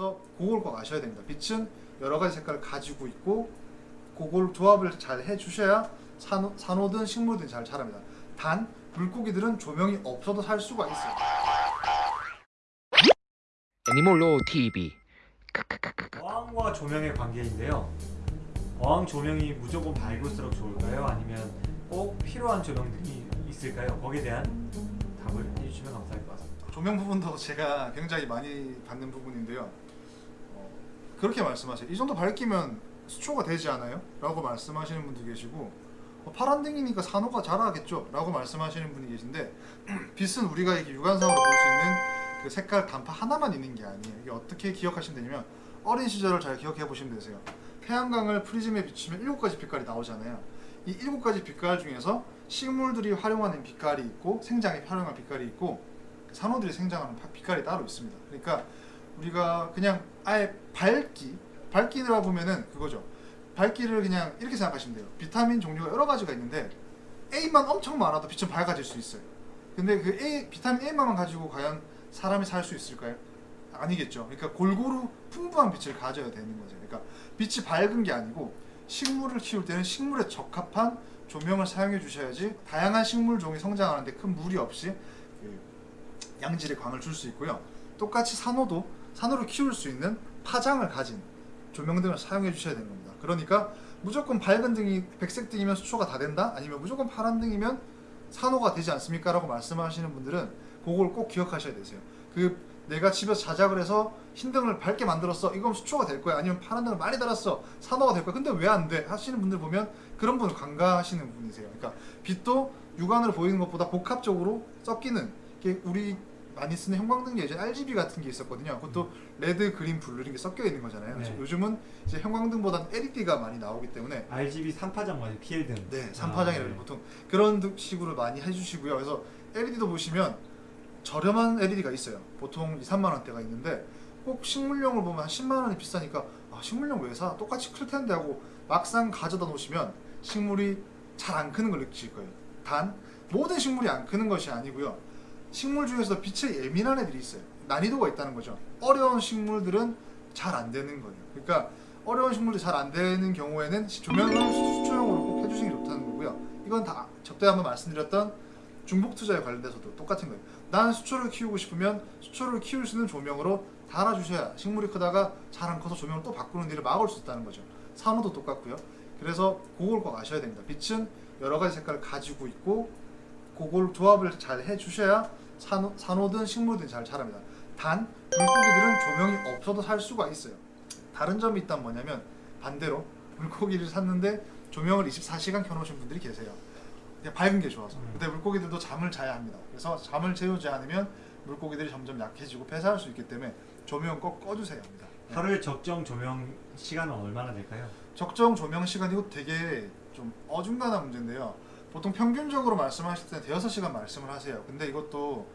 그래서 그걸 꼭 아셔야 됩니다. 빛은 여러 가지 색깔을 가지고 있고 그걸 조합을 잘 해주셔야 산호, 산호든 식물든 잘 자랍니다. 단 물고기들은 조명이 없어도 살 수가 있어요. 애니몰로 TV 어항과 조명의 관계인데요. 어항 조명이 무조건 밝을수록 좋을까요? 아니면 꼭 필요한 조명들이 있을까요? 거기에 대한 답을 해주시면 감사할 것 같습니다. 조명 부분도 제가 굉장히 많이 받는 부분인데요. 어, 그렇게 말씀하세요. 이 정도 밝기면 수초가 되지 않아요? 라고 말씀하시는 분도 계시고 어, 파란등이니까 산호가 자라겠죠? 라고 말씀하시는 분이 계신데 빛은 우리가 이렇게 육안상으로 볼 수 있는 그 색깔 단파 하나만 있는 게 아니에요. 이게 어떻게 기억하시면 되냐면 어린 시절을 잘 기억해 보시면 되세요. 태양광을 프리즘에 비추면 일곱 가지 빛깔이 나오잖아요. 이 일곱 가지 빛깔 중에서 식물들이 활용하는 빛깔이 있고 생장에 활용하는 빛깔이 있고 산호들이 생장하는 파- 빛깔이 따로 있습니다. 그러니까 우리가 그냥 아예 밝기, 밝기라 보면은 그거죠. 밝기를 그냥 이렇게 생각하시면 돼요. 비타민 종류가 여러 가지가 있는데 A만 엄청 많아도 빛은 밝아질 수 있어요. 근데 그 A, 비타민 A만 가지고 과연 사람이 살 수 있을까요? 아니겠죠. 그러니까 골고루 풍부한 빛을 가져야 되는 거죠. 그러니까 빛이 밝은 게 아니고 식물을 키울 때는 식물에 적합한 조명을 사용해 주셔야지 다양한 식물 종이 성장하는데 큰 무리 없이 그 양질의 광을 줄 수 있고요. 똑같이 산호도 산호를 키울 수 있는 파장을 가진 조명 등을 사용해 주셔야 되는 겁니다. 그러니까 무조건 밝은 등이 백색 등이면 수초가 다 된다? 아니면 무조건 파란 등이면 산호가 되지 않습니까? 라고 말씀하시는 분들은 그걸 꼭 기억하셔야 되세요. 그 내가 집에서 자작을 해서 흰 등을 밝게 만들었어. 이건 수초가 될 거야. 아니면 파란 등을 많이 달았어. 산호가 될 거야. 근데 왜 안 돼? 하시는 분들 보면 그런 부분을 간과하시는 분이세요. 그러니까 빛도 육안으로 보이는 것보다 복합적으로 섞이는 게 우리 많이 쓰는 형광등에 이제 RGB 같은 게 있었거든요. 그것도 red, green, blue 이런 게 섞여 있는 거잖아요. 네. 요즘은 이제 형광등보다는 LED가 많이 나오기 때문에 RGB 3파장 맞아요. PL등. 네, 삼파장이라고 아, 네. 보통 그런 식으로 많이 해주시고요. 그래서 LED도 보시면 저렴한 LED가 있어요. 보통 2, 3만 원대가 있는데 꼭 식물용을 보면 한 10만 원이 비싸니까 아, 식물용 왜 사? 똑같이 클 텐데 하고 막상 가져다 놓으시면 식물이 잘 안 크는 걸 느끼실 거예요. 단 모든 식물이 안 크는 것이 아니고요. 식물 중에서도 빛에 예민한 애들이 있어요. 난이도가 있다는 거죠. 어려운 식물들은 잘 안 되는 거예요. 그러니까 어려운 식물들이 잘 안 되는 경우에는 조명을 수초용으로 꼭 해주시는 게 좋다는 거고요. 이건 다 접대 한번 말씀드렸던 중복 투자에 관련돼서도 똑같은 거예요. 나는 수초를 키우고 싶으면 수초를 키울 수 있는 조명으로 달아주셔야 식물이 크다가 잘 안 커서 조명을 또 바꾸는 일을 막을 수 있다는 거죠. 산호도 똑같고요. 그래서 그걸 꼭 아셔야 됩니다. 빛은 여러 가지 색깔을 가지고 있고 그걸 조합을 잘 해주셔야 산호, 산호든 식물든 잘 자랍니다. 단 물고기들은 조명이 없어도 살 수가 있어요. 다른 점이 있다면 뭐냐면 반대로 물고기를 샀는데 조명을 24시간 켜놓으신 분들이 계세요. 밝은 게 좋아서. 음. 근데 물고기들도 잠을 자야 합니다. 그래서 잠을 재우지 않으면 물고기들이 점점 약해지고 폐사할 수 있기 때문에 조명 꼭 꺼주세야 합니다. 네. 하루에 적정 조명 시간은 얼마나 될까요? 적정 조명 시간 이거 되게 좀 어중간한 문제인데요. 보통 평균적으로 말씀하실 때 대여섯 시간 말씀을 하세요. 근데 이것도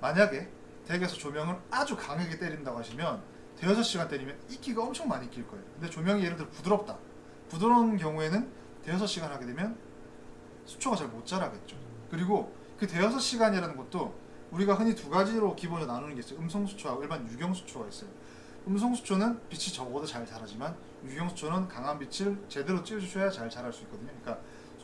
만약에 댁에서 조명을 아주 강하게 때린다고 하시면 대여섯 시간 때리면 이끼가 엄청 많이 낄 거예요. 근데 조명이 예를 들어 부드럽다. 부드러운 경우에는 대여섯 시간 하게 되면 수초가 잘 못 자라겠죠. 그리고 그 대여섯 시간이라는 것도 우리가 흔히 두 가지로 기본으로 나누는 게 있어요. 음성 수초하고 일반 유경 수초가 있어요. 음성 수초는 빛이 적어도 잘 자라지만 유경 수초는 강한 빛을 제대로 쬐주셔야 잘 자랄 수 있거든요. 그러니까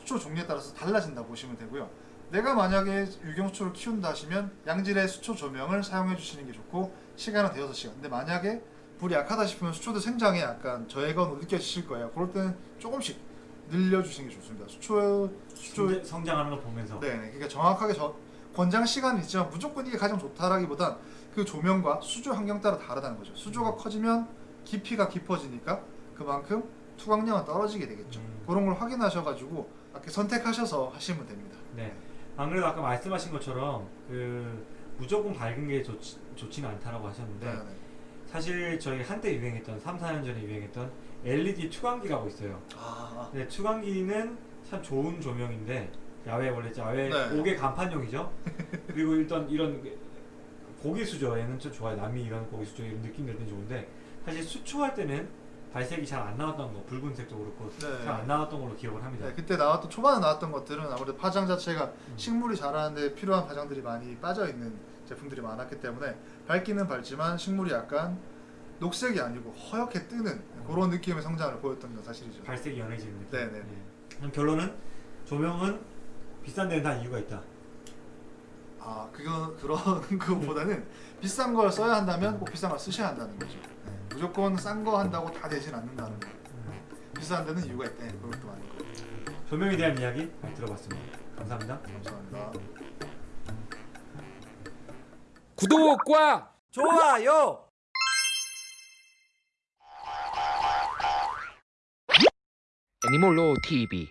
수초 종류에 따라서 달라진다 보시면 되고요. 내가 만약에 유경 수초를 키운다 하시면 양질의 수초 조명을 사용해 주시는 게 좋고 시간은 대여섯 시간. 근데 만약에 불이 약하다 싶으면 수초도 생장에 약간 저해가 느껴지실 거예요. 그럴 때는 조금씩 늘려주시는 게 좋습니다. 수초 수초 성장- 성장하는 걸 보면서. 네, 그러니까 정확하게 저 권장 시간은 있지만 무조건 이게 가장 좋다라기보단 그 조명과 수조 환경 따라 다르다는 거죠. 수조가 커지면 깊이가 깊어지니까 그만큼 투광량은 떨어지게 되겠죠. 음. 그런 걸 확인하셔가지고 이렇게 선택하셔서 하시면 됩니다. 네. 안 그래도 아까 말씀하신 것처럼 그 무조건 밝은 게 좋지, 좋지는 않다라고 하셨는데 네, 네. 사실 저희 한때 유행했던 3, 4년 전에 유행했던 LED 투광기라고 있어요. 아, 네, 투광기는 참 좋은 조명인데 야외 원래 야외 네. 옥외 간판용이죠. 그리고 일단 이런 고기 수조에는 좀 좋아요. 남이 이런 고기 수조 이런 느낌 낼땐 좋은데 사실 수초할 때는 발색이 잘 안 나왔던 거 붉은색도 그렇고 네. 잘안 나왔던 걸로 기억을 합니다. 네, 그때 나왔던 초반에 나왔던 것들은 아무래도 파장 자체가 음. 식물이 자라는데 필요한 파장들이 많이 빠져 있는 제품들이 많았기 때문에 밝기는 밝지만 식물이 약간 녹색이 아니고 허옇게 뜨는 그런 느낌의 성장을 보였던 건 사실이죠. 발색이 연해지는 느낌. 네네. 예. 그럼 결론은 조명은 비싼 데는 다 이유가 있다. 아 그거 그런 거보다는 비싼 걸 써야 한다면 꼭 비싼 걸 쓰셔야 한다는 거죠. 네. 무조건 싼 거 한다고 다 되진 않는다는 거. 비싼 데는 이유가 있대. 그것도 아니고. 조명에 대한 이야기 잘 들어봤습니다. 감사합니다. 감사합니다. 구독과 좋아요. 애니몰로 TV